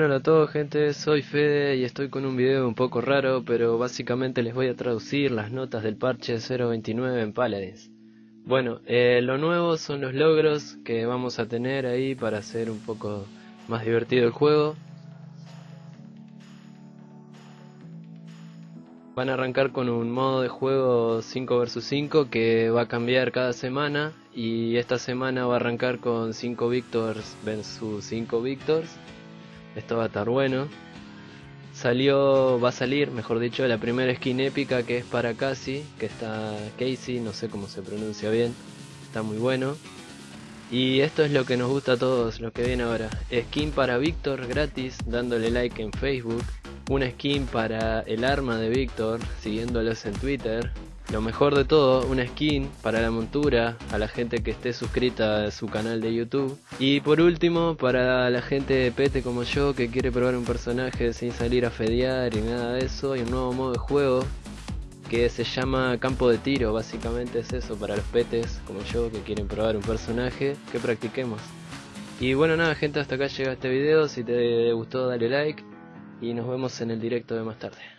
Hola a todos gente, soy Fede y estoy con un video un poco raro, pero básicamente les voy a traducir las notas del parche 029 en Paladins. Bueno, eh, lo nuevo son los logros que vamos a tener ahí para hacer un poco más divertido el juego. Van a arrancar con un modo de juego 5 vs 5 que va a cambiar cada semana y esta semana va a arrancar con 5 victors vs 5 victors esto va a estar bueno. Salió, va a salir, mejor dicho, la primera skin épica que es para Casey, que está Casey, no sé cómo se pronuncia bien, está muy bueno. Y esto es lo que nos gusta a todos, lo que viene ahora. Skin para Víctor gratis, dándole like en Facebook. Una skin para el arma de Víctor, siguiéndolos en Twitter. Lo mejor de todo, una skin para la montura, a la gente que esté suscrita a su canal de YouTube. Y por último, para la gente de pete como yo que quiere probar un personaje sin salir a fedear y nada de eso, hay un nuevo modo de juego que se llama campo de tiro, básicamente es eso para los petes como yo que quieren probar un personaje que practiquemos. Y bueno nada gente, hasta acá llega este video, si te gustó dale like y nos vemos en el directo de más tarde.